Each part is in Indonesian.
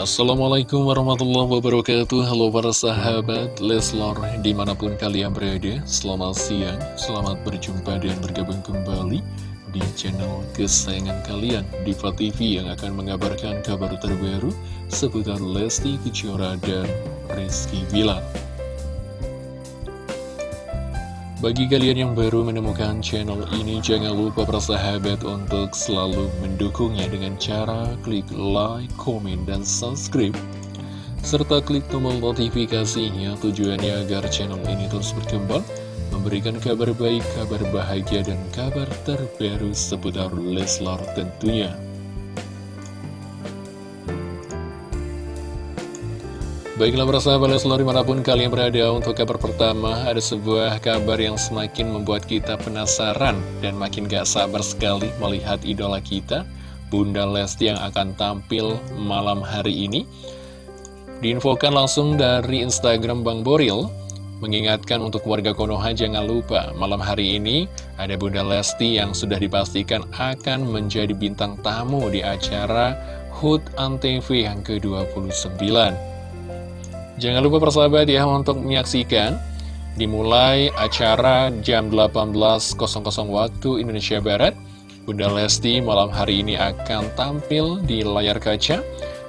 Assalamualaikum warahmatullahi wabarakatuh. Halo para sahabat Leslor Di mana pun kalian berada Selamat siang Selamat berjumpa dan bergabung kembali Di channel kesayangan kalian Diva TV yang akan mengabarkan kabar terbaru Seputar Lesti Kejora dan Rizky Bilar bagi kalian yang baru menemukan channel ini, jangan lupa persahabat untuk selalu mendukungnya dengan cara klik like, komen, dan subscribe. Serta klik tombol notifikasinya tujuannya agar channel ini terus berkembang, memberikan kabar baik, kabar bahagia, dan kabar terbaru seputar Leslar tentunya. Baiklah persahabat Leslar di mana pun kalian berada untuk kabar pertama Ada sebuah kabar yang semakin membuat kita penasaran Dan makin gak sabar sekali melihat idola kita Bunda Lesti yang akan tampil malam hari ini. Diinfokan langsung dari Instagram Bang Boril Mengingatkan untuk warga Konoha jangan lupa Malam hari ini ada Bunda Lesti yang sudah dipastikan akan menjadi bintang tamu di acara HUT ANTV yang ke-29 Jangan lupa persahabat ya untuk menyaksikan Dimulai acara jam 18.00 waktu Indonesia Barat. Bunda Lesti malam hari ini akan tampil di layar kaca.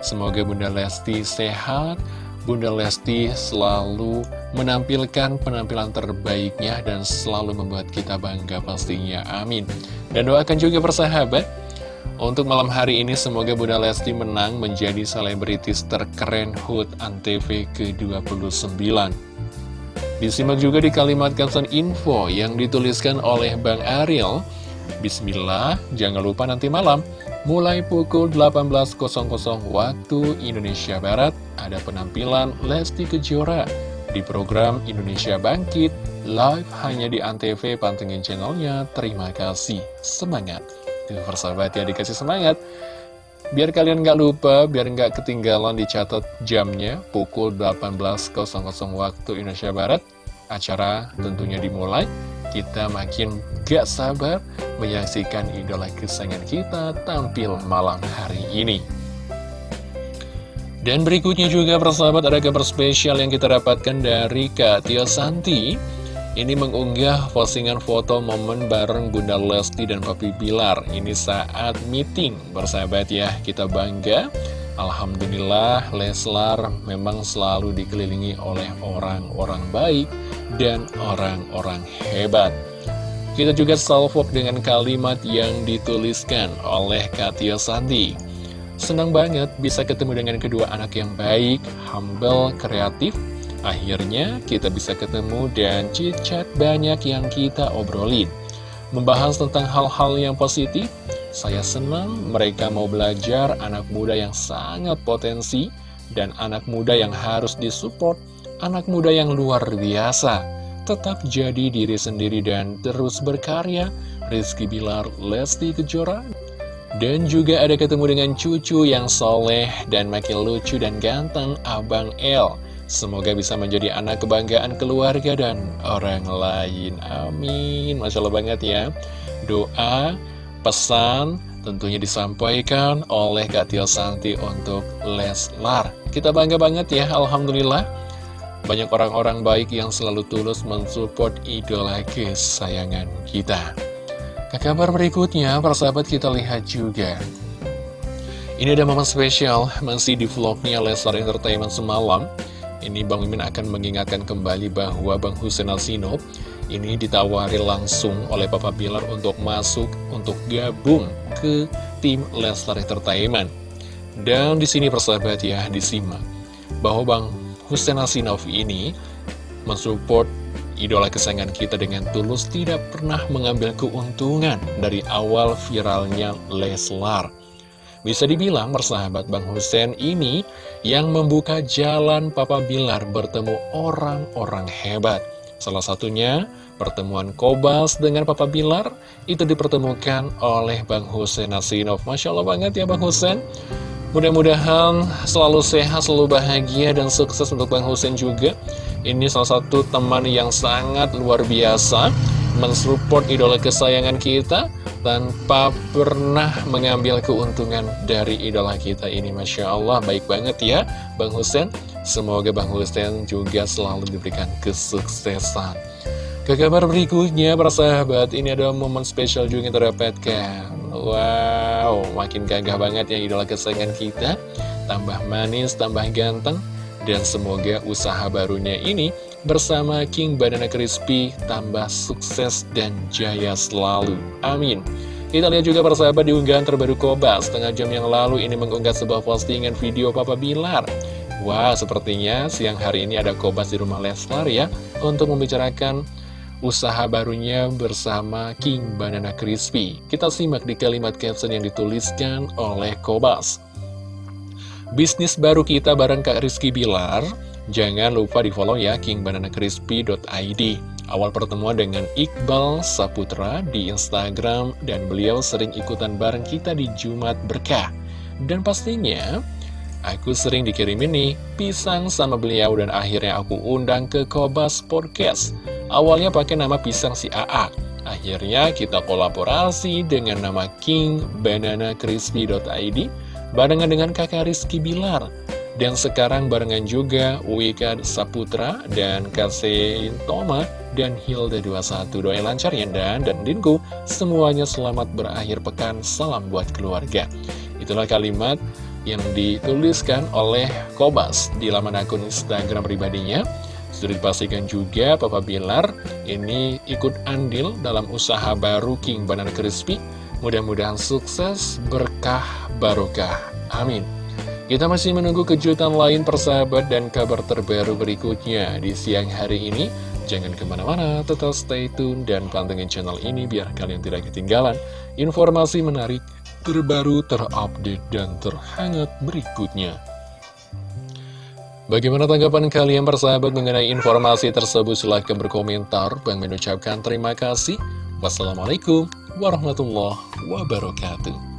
Semoga Bunda Lesti sehat. Bunda Lesti selalu menampilkan penampilan terbaiknya dan selalu membuat kita bangga pastinya, amin. Dan doakan juga persahabat untuk malam hari ini semoga Bunda Lesti menang menjadi selebritis terkeren HUT ANTV ke-29. Disimak juga di kalimat caption info yang dituliskan oleh Bang Ariel. Bismillah, jangan lupa nanti malam, mulai pukul 18.00 waktu Indonesia Barat, ada penampilan Lesti Kejora di program Indonesia Bangkit, live hanya di ANTV, pantengin channelnya. Terima kasih, semangat! Persahabat ya dikasih semangat. Biar kalian nggak lupa, biar nggak ketinggalan dicatat jamnya Pukul 18.00 waktu Indonesia Barat. Acara tentunya dimulai. Kita makin gak sabar menyaksikan idola kesayangan kita tampil malam hari ini. Dan berikutnya juga persahabat ada kabar spesial yang kita dapatkan dari Kak Tio Santi ini mengunggah postingan foto momen bareng Bunda Lesti dan Papi Bilar. Ini saat meeting bersahabat ya Kita bangga. Alhamdulillah Leslar memang selalu dikelilingi oleh orang-orang baik dan orang-orang hebat. Kita juga salvok dengan kalimat yang dituliskan oleh Katia Sandi. Senang banget bisa ketemu dengan kedua anak yang baik, humble, kreatif, Akhirnya kita bisa ketemu dan chit-chat banyak yang kita obrolin. Membahas tentang hal-hal yang positif Saya senang mereka mau belajar anak muda yang sangat potensi Dan anak muda yang harus disupport Anak muda yang luar biasa. Tetap jadi diri sendiri dan terus berkarya Rizky Bilar, Lesti Kejora dan juga ada ketemu dengan cucu yang soleh dan makin lucu dan ganteng Abang El Semoga bisa menjadi anak kebanggaan keluarga dan orang lain. Amin. Masya Allah banget ya. Doa, pesan tentunya disampaikan oleh Kak Tio Santi untuk Leslar. Kita bangga banget ya, Alhamdulillah. Banyak orang-orang baik yang selalu tulus mensupport idola kesayangan kita. Ke kabar berikutnya, persahabat kita lihat juga. Ini ada momen spesial, masih di vlognya Leslar Entertainment semalam. Ini Bang Mimin akan mengingatkan kembali bahwa Bang Hussein Alsino ini ditawari langsung oleh Papa Bilar untuk masuk untuk gabung ke tim Lestar Entertainment. Dan di sini persahabat ya disimak bahwa Bang Hussein Alsinov ini mensupport idola kesayangan kita dengan tulus tidak pernah mengambil keuntungan dari awal viralnya Leslar. Bisa dibilang persahabat Bang Hussein ini yang membuka jalan Papa Bilar bertemu orang-orang hebat. Salah satunya pertemuan Kobas dengan Papa Bilar itu dipertemukan oleh Bang Hussein Nasinov. Masya Allah banget ya Bang Hussein. Mudah-mudahan selalu sehat, selalu bahagia, dan sukses untuk Bang Hussein juga. Ini salah satu teman yang sangat luar biasa, mensupport idola kesayangan kita, tanpa pernah mengambil keuntungan dari idola kita ini. Masya Allah baik banget ya Bang Husen. Semoga Bang Husen juga selalu diberikan kesuksesan. Ke kabar berikutnya para sahabat ini ada momen spesial juga yang terdapatkan. Wow makin gagah banget ya idola kesayangan kita. Tambah manis, tambah ganteng Dan semoga usaha barunya ini bersama King Banana Crispy tambah sukses dan jaya selalu. Amin. Kita lihat juga persahabat di unggahan terbaru Koba Setengah jam yang lalu ini mengunggah sebuah postingan video Papa Bilar Wah, sepertinya siang hari ini ada Kobas di rumah Leslar ya Untuk membicarakan usaha barunya bersama King Banana Crispy Kita simak di kalimat caption yang dituliskan oleh Kobas Bisnis baru kita bareng Kak Rizky Bilar Jangan lupa di follow ya kingbananacrispy.id Awal pertemuan dengan Iqbal Saputra di Instagram Dan beliau sering ikutan bareng kita di Jumat Berkah. Dan pastinya Aku sering dikirimin nih pisang sama beliau dan akhirnya aku undang ke Kobas Podcast. Awalnya pakai nama pisang si AA Akhirnya kita kolaborasi dengan nama King Banana Crispy.id Barengan dengan kakak Rizky Bilar dan sekarang barengan juga Wika Saputra dan Kase Toma dan Hilda 21 Doa lancar ya dan dan Dinku. Semuanya selamat berakhir pekan. Salam buat keluarga. Itulah kalimat yang dituliskan oleh Kobas di laman akun Instagram pribadinya. Sudah dipastikan juga Papa Bilar ini ikut andil dalam usaha baru King Banana Crispy. Mudah-mudahan sukses, berkah, barokah. Amin. Kita masih menunggu kejutan lain persahabat dan kabar terbaru berikutnya di siang hari ini. Jangan ke mana-mana, tetap stay tune dan pantengin channel ini biar kalian tidak ketinggalan informasi menarik, terbaru, terupdate, dan terhangat berikutnya. Bagaimana tanggapan kalian persahabat mengenai informasi tersebut? Silahkan berkomentar. Bang mengucapkan terima kasih. Wassalamualaikum warahmatullahi wabarakatuh.